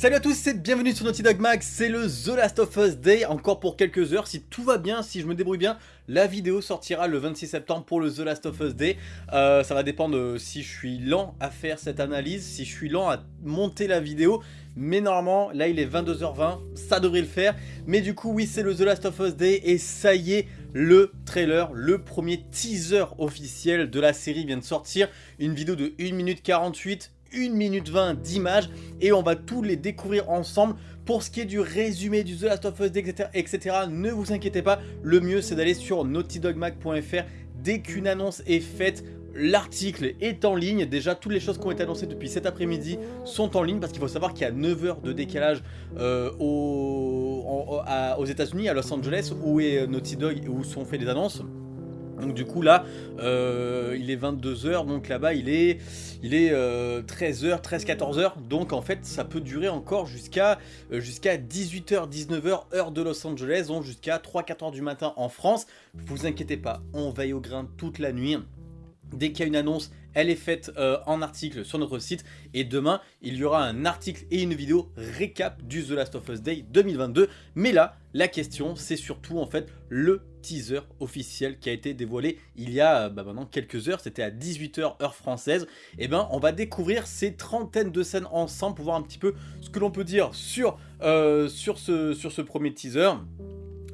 Salut à tous et bienvenue sur Naughty Dog Mag, c'est le The Last of Us Day, encore pour quelques heures, si tout va bien, si je me débrouille bien, la vidéo sortira le 26 septembre pour le The Last of Us Day, euh, ça va dépendre si je suis lent à faire cette analyse, si je suis lent à monter la vidéo, mais normalement, là il est 22h20, ça devrait le faire, mais du coup oui c'est le The Last of Us Day et ça y est, le trailer, le premier teaser officiel de la série vient de sortir, une vidéo de 1 minute 48, 1 minute 20 d'images et on va tous les découvrir ensemble. Pour ce qui est du résumé du The Last of Us, etc., etc. ne vous inquiétez pas, le mieux c'est d'aller sur naughtydogmag.fr dès qu'une annonce est faite, L'article est en ligne, déjà toutes les choses qui ont été annoncées depuis cet après-midi sont en ligne parce qu'il faut savoir qu'il y a 9 heures de décalage euh, aux états unis à Los Angeles, où est Naughty Dog, où sont faites des annonces. Donc du coup là, euh, il est 22h, donc là-bas il est, il est 13h, 13-14h, donc en fait ça peut durer encore jusqu'à euh, jusqu'à 18h, 19h, heure de Los Angeles, donc jusqu'à 3-4h du matin en France. Vous inquiétez pas, on veille au grain toute la nuit. Dès qu'il y a une annonce, elle est faite euh, en article sur notre site. Et demain, il y aura un article et une vidéo récap du The Last of Us Day 2022. Mais là, la question, c'est surtout en fait le teaser officiel qui a été dévoilé il y a bah, maintenant quelques heures. C'était à 18h heure française. Et eh ben, on va découvrir ces trentaines de scènes ensemble pour voir un petit peu ce que l'on peut dire sur, euh, ce, sur premier teaser.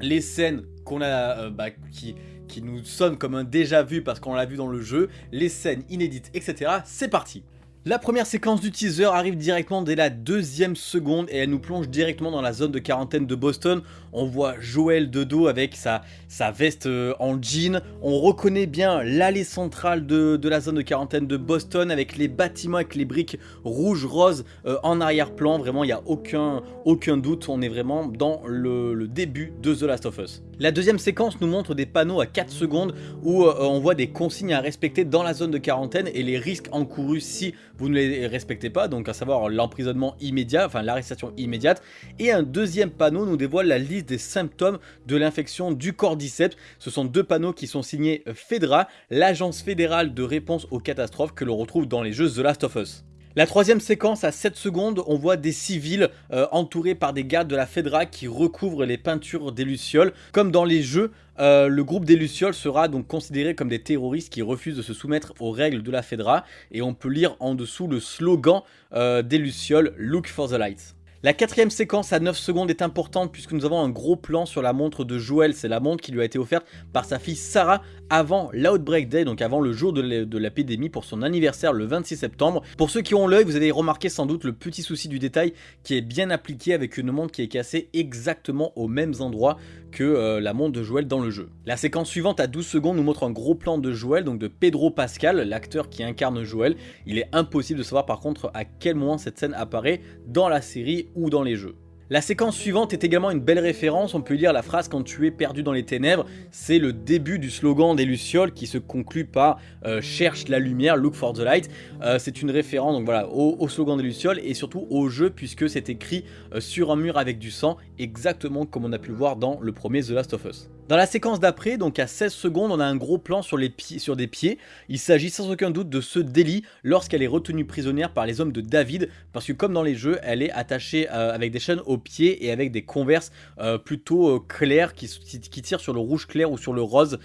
Les scènes qu'on a, euh, bah, qui qui nous sonne comme un déjà vu parce qu'on l'a vu dans le jeu, les scènes inédites, etc. C'est parti la première séquence du teaser arrive directement dès la deuxième seconde et elle nous plonge directement dans la zone de quarantaine de Boston. On voit Joël de dos avec sa, veste euh, en jean. On reconnaît bien l'allée centrale de, la zone de quarantaine de Boston avec les bâtiments avec les briques rouges, roses euh, en arrière-plan. Vraiment, il n'y a aucun, doute. On est vraiment dans le, début de The Last of Us. La deuxième séquence nous montre des panneaux à 4 secondes où euh, on voit des consignes à respecter dans la zone de quarantaine et les risques encourus si vous ne les respectez pas, donc à savoir l'emprisonnement immédiat, enfin l'arrestation immédiate. Et un deuxième panneau nous dévoile la liste des symptômes de l'infection du cordyceps. Ce sont deux panneaux qui sont signés FEDRA, l'agence fédérale de réponse aux catastrophes que l'on retrouve dans les jeux The Last of Us. La troisième séquence, à 7 secondes, on voit des civils euh, entourés par des gardes de la FEDRA qui recouvrent les peintures des Lucioles. Comme dans les jeux, euh, le groupe des Lucioles sera donc considéré comme des terroristes qui refusent de se soumettre aux règles de la FEDRA. Et on peut lire en dessous le slogan euh, des Lucioles « Look for the lights ». La quatrième séquence à 9 secondes est importante puisque nous avons un gros plan sur la montre de Joël. C'est la montre qui lui a été offerte par sa fille Sarah avant l'Outbreak Day, donc avant le jour de l'épidémie pour son anniversaire le 26 septembre. Pour ceux qui ont l'œil, vous avez remarqué sans doute le petit souci du détail qui est bien appliqué avec une montre qui est cassée exactement aux mêmes endroits que euh, la montre de Joël dans le jeu. La séquence suivante à 12 secondes nous montre un gros plan de Joël, donc de Pedro Pascal, l'acteur qui incarne Joël. Il est impossible de savoir par contre à quel moment cette scène apparaît dans la série dans les jeux. La séquence suivante est également une belle référence, on peut lire la phrase « Quand tu es perdu dans les ténèbres », c'est le début du slogan des Lucioles qui se conclut par euh, Cherche la lumière, look for the light euh, C'est une référence au, slogan des Lucioles et surtout au jeu puisque c'est écrit euh, sur un mur avec du sang, exactement comme on a pu le voir dans le premier The Last of Us. Dans la séquence d'après, donc à 16 secondes, on a un gros plan sur, les sur des pieds. Il s'agit sans aucun doute de ce délit lorsqu'elle est retenue prisonnière par les hommes de David, parce que comme dans les jeux, elle est attachée euh, avec des chaînes aux pieds et avec des converses euh, plutôt euh, claires qui, tirent sur le rouge clair ou sur le rose,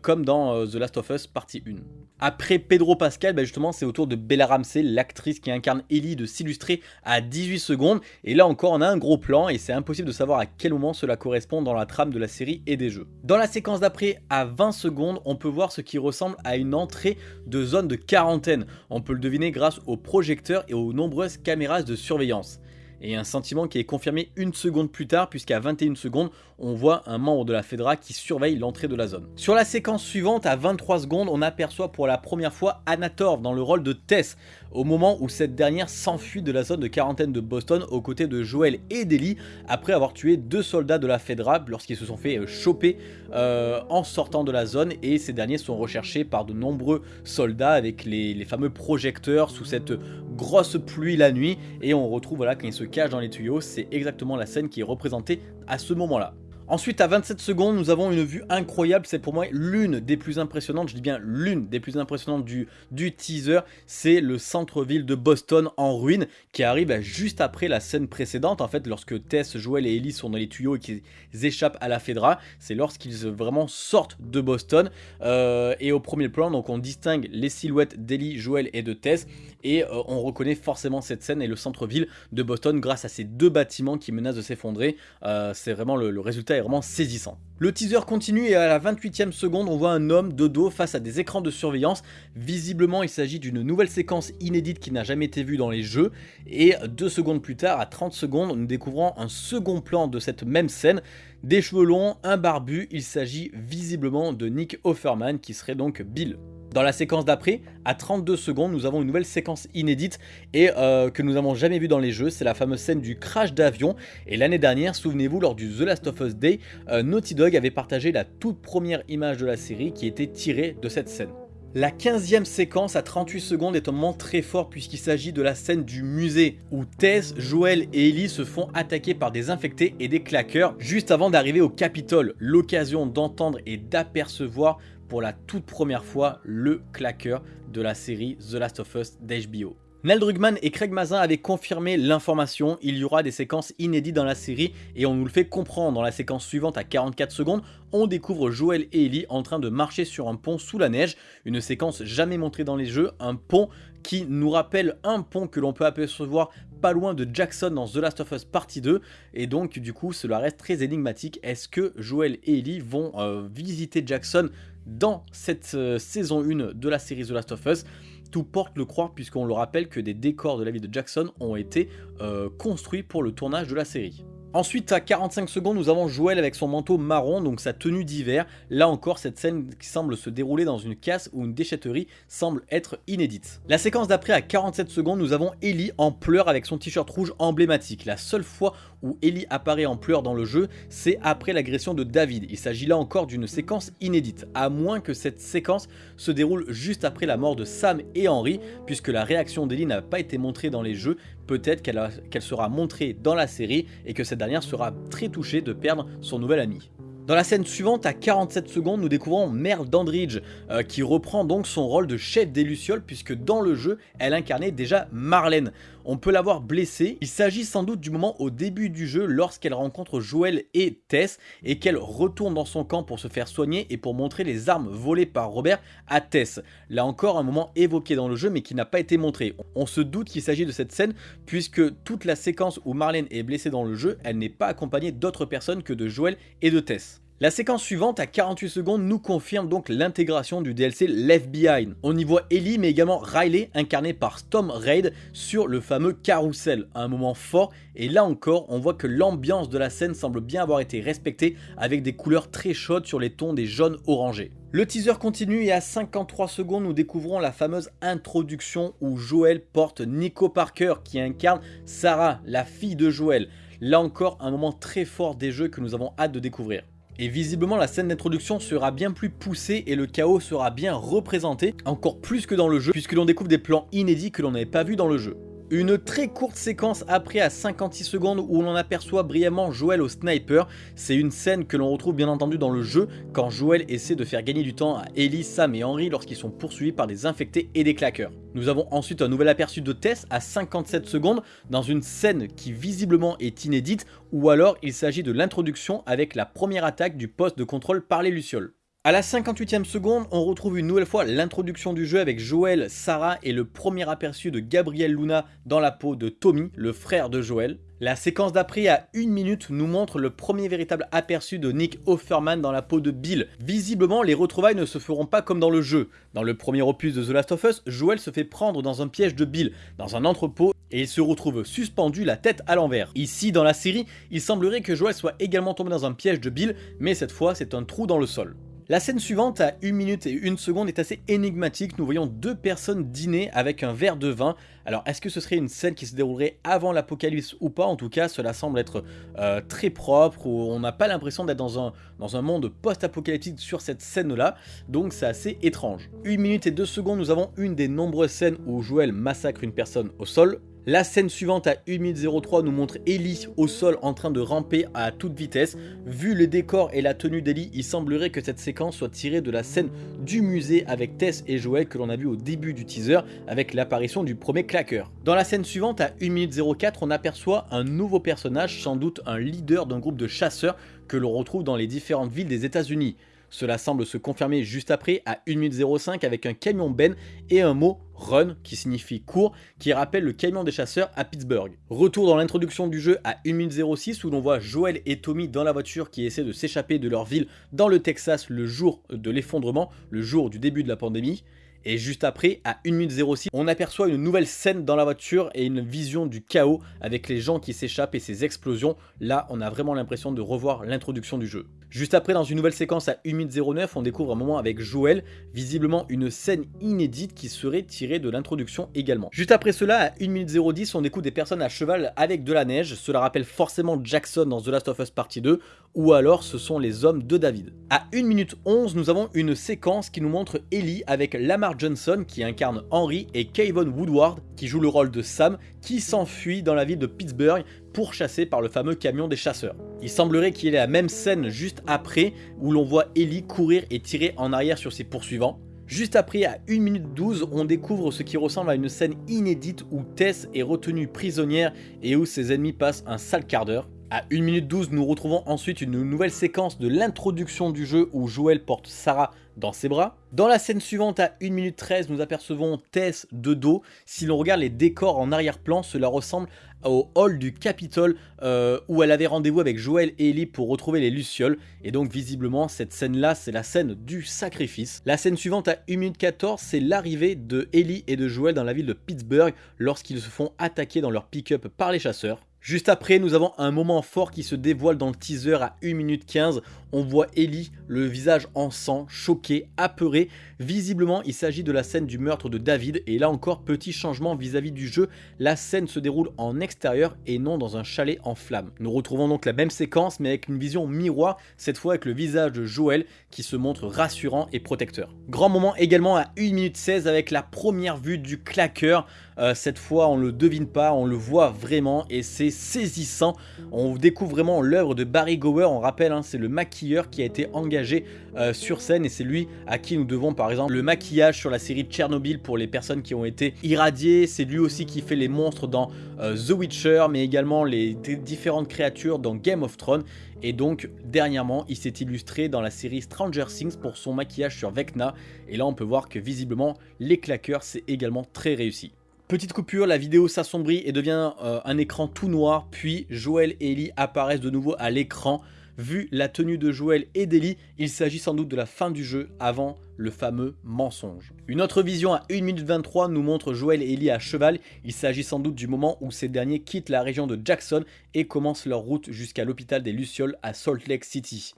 comme dans The Last of Us partie 1. Après Pedro Pascal, bah, justement c'est au tour de Bella Ramsey, l'actrice qui incarne Ellie, de s'illustrer à 18 secondes. Et là encore on a un gros plan et c'est impossible de savoir à quel moment cela correspond dans la trame de la série et des jeux. Dans la séquence d'après, à 20 secondes, on peut voir ce qui ressemble à une entrée de zone de quarantaine. On peut le deviner grâce aux projecteurs et aux nombreuses caméras de surveillance et un sentiment qui est confirmé une seconde plus tard puisqu'à 21 secondes on voit un membre de la Fedra qui surveille l'entrée de la zone. Sur la séquence suivante à 23 secondes on aperçoit pour la première fois Anator dans le rôle de Tess au moment où cette dernière s'enfuit de la zone de quarantaine de Boston aux côtés de Joel et d'Ellie après avoir tué deux soldats de la Fedra lorsqu'ils se sont fait euh, choper euh, en sortant de la zone et ces derniers sont recherchés par de nombreux soldats avec les, les fameux projecteurs sous cette grosse pluie la nuit et on retrouve voilà quand ils se dans les tuyaux, c'est exactement la scène qui est représentée à ce moment-là. Ensuite, à 27 secondes, nous avons une vue incroyable. C'est pour moi l'une des plus impressionnantes, je dis bien l'une des plus impressionnantes du, teaser. C'est le centre-ville de Boston en ruine qui arrive juste après la scène précédente. En fait, lorsque Tess, Joel et Ellie sont dans les tuyaux et qu'ils échappent à la Fedra, c'est lorsqu'ils vraiment sortent de Boston. Euh, et au premier plan, donc on distingue les silhouettes d'Ellie, Joel et de Tess. Et euh, on reconnaît forcément cette scène et le centre-ville de Boston grâce à ces deux bâtiments qui menacent de s'effondrer. Euh, c'est vraiment le résultat vraiment saisissant. Le teaser continue et à la 28e seconde, on voit un homme de dos face à des écrans de surveillance. Visiblement, il s'agit d'une nouvelle séquence inédite qui n'a jamais été vue dans les jeux. Et deux secondes plus tard, à 30 secondes, nous découvrons un second plan de cette même scène. Des cheveux longs, un barbu, il s'agit visiblement de Nick Offerman qui serait donc Bill. Dans la séquence d'après, à 32 secondes, nous avons une nouvelle séquence inédite et euh, que nous n'avons jamais vue dans les jeux. C'est la fameuse scène du crash d'avion. Et l'année dernière, souvenez-vous, lors du The Last of Us Day, euh, Naughty Dog avait partagé la toute première image de la série qui était tirée de cette scène. La 15e séquence à 38 secondes est un moment très fort puisqu'il s'agit de la scène du musée où Tess, Joel et Ellie se font attaquer par des infectés et des claqueurs juste avant d'arriver au Capitole. L'occasion d'entendre et d'apercevoir la toute première fois le claqueur de la série The Last of Us d'HBO. Neil Druckmann et Craig Mazin avaient confirmé l'information, il y aura des séquences inédites dans la série et on nous le fait comprendre. Dans la séquence suivante à 44 secondes, on découvre Joel et Ellie en train de marcher sur un pont sous la neige, une séquence jamais montrée dans les jeux, un pont qui nous rappelle un pont que l'on peut apercevoir pas loin de Jackson dans The Last of Us Partie 2 et donc du coup cela reste très énigmatique, est-ce que Joel et Ellie vont euh, visiter Jackson dans cette euh, saison 1 de la série The Last of Us tout porte le croire puisqu'on le rappelle que des décors de la ville de Jackson ont été euh, construits pour le tournage de la série. Ensuite, à 45 secondes, nous avons Joel avec son manteau marron, donc sa tenue d'hiver. Là encore, cette scène qui semble se dérouler dans une casse ou une déchetterie semble être inédite. La séquence d'après, à 47 secondes, nous avons Ellie en pleurs avec son t-shirt rouge emblématique. La seule fois où Ellie apparaît en pleurs dans le jeu, c'est après l'agression de David. Il s'agit là encore d'une séquence inédite, à moins que cette séquence se déroule juste après la mort de Sam et Henry, puisque la réaction d'Ellie n'a pas été montrée dans les jeux, peut-être qu'elle sera montrée dans la série et que cette dernière sera très touchée de perdre son nouvel ami. Dans la scène suivante, à 47 secondes, nous découvrons Merle Dandridge, euh, qui reprend donc son rôle de chef des Lucioles, puisque dans le jeu, elle incarnait déjà Marlène. On peut l'avoir blessée, il s'agit sans doute du moment au début du jeu, lorsqu'elle rencontre Joel et Tess, et qu'elle retourne dans son camp pour se faire soigner et pour montrer les armes volées par Robert à Tess. Là encore, un moment évoqué dans le jeu, mais qui n'a pas été montré. On se doute qu'il s'agit de cette scène, puisque toute la séquence où Marlène est blessée dans le jeu, elle n'est pas accompagnée d'autres personnes que de Joel et de Tess. La séquence suivante à 48 secondes nous confirme donc l'intégration du DLC Left Behind. On y voit Ellie mais également Riley incarné par Storm Raid sur le fameux carrousel, un moment fort et là encore on voit que l'ambiance de la scène semble bien avoir été respectée avec des couleurs très chaudes sur les tons des jaunes orangés. Le teaser continue et à 53 secondes nous découvrons la fameuse introduction où Joel porte Nico Parker qui incarne Sarah, la fille de Joel. Là encore un moment très fort des jeux que nous avons hâte de découvrir. Et visiblement la scène d'introduction sera bien plus poussée et le chaos sera bien représenté, encore plus que dans le jeu, puisque l'on découvre des plans inédits que l'on n'avait pas vu dans le jeu. Une très courte séquence après à 56 secondes où l'on aperçoit brièvement Joel au sniper. C'est une scène que l'on retrouve bien entendu dans le jeu quand Joel essaie de faire gagner du temps à Ellie, Sam et Henry lorsqu'ils sont poursuivis par des infectés et des claqueurs. Nous avons ensuite un nouvel aperçu de Tess à 57 secondes dans une scène qui visiblement est inédite ou alors il s'agit de l'introduction avec la première attaque du poste de contrôle par les Lucioles. A la 58e seconde, on retrouve une nouvelle fois l'introduction du jeu avec Joël, Sarah et le premier aperçu de Gabriel Luna dans la peau de Tommy, le frère de Joël. La séquence d'après à une minute nous montre le premier véritable aperçu de Nick Offerman dans la peau de Bill. Visiblement, les retrouvailles ne se feront pas comme dans le jeu. Dans le premier opus de The Last of Us, Joel se fait prendre dans un piège de Bill, dans un entrepôt, et il se retrouve suspendu la tête à l'envers. Ici, dans la série, il semblerait que Joel soit également tombé dans un piège de Bill, mais cette fois c'est un trou dans le sol. La scène suivante à 1 minute et 1 seconde est assez énigmatique, nous voyons deux personnes dîner avec un verre de vin. Alors est-ce que ce serait une scène qui se déroulerait avant l'apocalypse ou pas? En tout cas cela semble être euh, très propre, ou on n'a pas l'impression d'être dans un, dans un monde post-apocalyptique sur cette scène là, donc c'est assez étrange. 1 minute et 2 secondes nous avons une des nombreuses scènes où Joël massacre une personne au sol. La scène suivante à 1 minute 03 nous montre Ellie au sol en train de ramper à toute vitesse. Vu le décor et la tenue d'Ellie, il semblerait que cette séquence soit tirée de la scène du musée avec Tess et Joel que l'on a vu au début du teaser avec l'apparition du premier claqueur. Dans la scène suivante à 1 minute 04, on aperçoit un nouveau personnage, sans doute un leader d'un groupe de chasseurs que l'on retrouve dans les différentes villes des états unis cela semble se confirmer juste après à 1 minute 05 avec un camion Ben et un mot Run qui signifie court qui rappelle le camion des chasseurs à Pittsburgh. Retour dans l'introduction du jeu à 1 minute 06 où l'on voit Joel et Tommy dans la voiture qui essaient de s'échapper de leur ville dans le Texas le jour de l'effondrement, le jour du début de la pandémie. Et juste après, à 1 minute 06, on aperçoit une nouvelle scène dans la voiture et une vision du chaos avec les gens qui s'échappent et ces explosions. Là, on a vraiment l'impression de revoir l'introduction du jeu. Juste après, dans une nouvelle séquence à 1 minute 09, on découvre un moment avec Joël, visiblement une scène inédite qui serait tirée de l'introduction également. Juste après cela, à 1 minute 010, on découvre des personnes à cheval avec de la neige, cela rappelle forcément Jackson dans The Last of Us Partie 2, ou alors ce sont les hommes de David. À 1 minute 11, nous avons une séquence qui nous montre Ellie avec Lamar Johnson qui incarne Henry et Kayvon Woodward qui joue le rôle de Sam qui s'enfuit dans la ville de Pittsburgh pourchassé par le fameux camion des chasseurs. Il semblerait qu'il y ait la même scène juste après où l'on voit Ellie courir et tirer en arrière sur ses poursuivants. Juste après, à 1 minute 12, on découvre ce qui ressemble à une scène inédite où Tess est retenue prisonnière et où ses ennemis passent un sale quart d'heure. À 1 minute 12, nous retrouvons ensuite une nouvelle séquence de l'introduction du jeu où Joel porte Sarah dans ses bras. Dans la scène suivante, à 1 minute 13, nous apercevons Tess de dos. Si l'on regarde les décors en arrière-plan, cela ressemble au hall du Capitole euh, où elle avait rendez-vous avec Joel et Ellie pour retrouver les Lucioles. Et donc visiblement, cette scène-là, c'est la scène du sacrifice. La scène suivante, à 1 minute 14, c'est l'arrivée de Ellie et de Joel dans la ville de Pittsburgh lorsqu'ils se font attaquer dans leur pick-up par les chasseurs. Juste après, nous avons un moment fort qui se dévoile dans le teaser à 1 minute 15. On voit Ellie, le visage en sang, choqué, apeuré. Visiblement, il s'agit de la scène du meurtre de David. Et là encore, petit changement vis-à-vis du jeu. La scène se déroule en extérieur et non dans un chalet en flammes. Nous retrouvons donc la même séquence, mais avec une vision miroir, cette fois avec le visage de Joël qui se montre rassurant et protecteur. Grand moment également à 1 minute 16 avec la première vue du claqueur. Euh, cette fois, on le devine pas, on le voit vraiment et c'est saisissant. On découvre vraiment l'œuvre de Barry Gower, on rappelle, hein, c'est le maquilleur qui a été engagé euh, sur scène et c'est lui à qui nous devons par exemple le maquillage sur la série Tchernobyl pour les personnes qui ont été irradiées. C'est lui aussi qui fait les monstres dans euh, The Witcher, mais également les différentes créatures dans Game of Thrones. Et donc, dernièrement, il s'est illustré dans la série Stranger Things pour son maquillage sur Vecna. Et là, on peut voir que visiblement, les claqueurs, c'est également très réussi. Petite coupure, la vidéo s'assombrit et devient euh, un écran tout noir, puis Joël et Ellie apparaissent de nouveau à l'écran. Vu la tenue de Joël et d'Ellie, il s'agit sans doute de la fin du jeu avant le fameux mensonge. Une autre vision à 1 minute 23 nous montre Joël et Ellie à cheval. Il s'agit sans doute du moment où ces derniers quittent la région de Jackson et commencent leur route jusqu'à l'hôpital des Lucioles à Salt Lake City.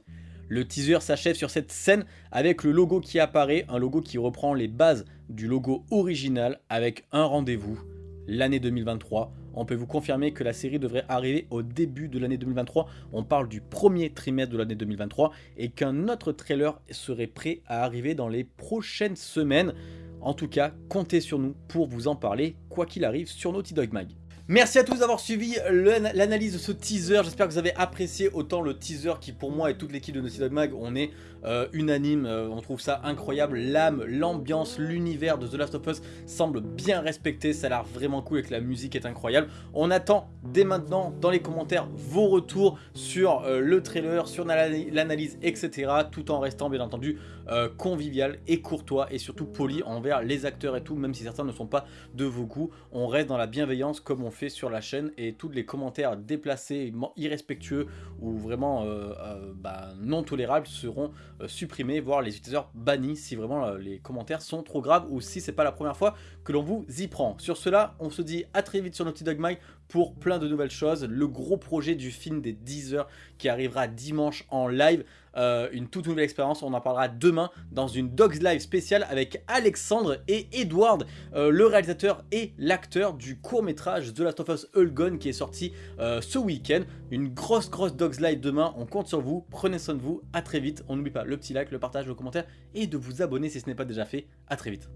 Le teaser s'achève sur cette scène avec le logo qui apparaît, un logo qui reprend les bases du logo original avec un rendez-vous, l'année 2023. On peut vous confirmer que la série devrait arriver au début de l'année 2023. On parle du premier trimestre de l'année 2023 et qu'un autre trailer serait prêt à arriver dans les prochaines semaines. En tout cas, comptez sur nous pour vous en parler, quoi qu'il arrive, sur Naughty Dog Mag. Merci à tous d'avoir suivi l'analyse de ce teaser, j'espère que vous avez apprécié autant le teaser qui pour moi et toute l'équipe de Naughty Dog Mag, on est euh, unanime, euh, on trouve ça incroyable, l'âme, l'ambiance, l'univers de The Last of Us semble bien respecté, ça a l'air vraiment cool et que la musique est incroyable. On attend dès maintenant dans les commentaires vos retours sur euh, le trailer, sur l'analyse, etc. Tout en restant bien entendu convivial et courtois et surtout poli envers les acteurs et tout, même si certains ne sont pas de vos goûts. On reste dans la bienveillance comme on fait sur la chaîne et tous les commentaires déplacés, irrespectueux ou vraiment euh, euh, bah, non tolérables seront euh, supprimés, voire les utilisateurs bannis si vraiment les commentaires sont trop graves ou si c'est pas la première fois que l'on vous y prend. Sur cela, on se dit à très vite sur Naughty Dog Mag pour plein de nouvelles choses. Le gros projet du film des 10 heures qui arrivera dimanche en live. Euh, une toute nouvelle expérience, on en parlera demain dans une Dogs Live spéciale avec Alexandre et Edward, euh, le réalisateur et l'acteur du court métrage The Last of Us Gone qui est sorti euh, ce week-end. Une grosse grosse Dogs Live demain, on compte sur vous, prenez soin de vous, à très vite. On n'oublie pas le petit like, le partage, le commentaire et de vous abonner si ce n'est pas déjà fait. À très vite.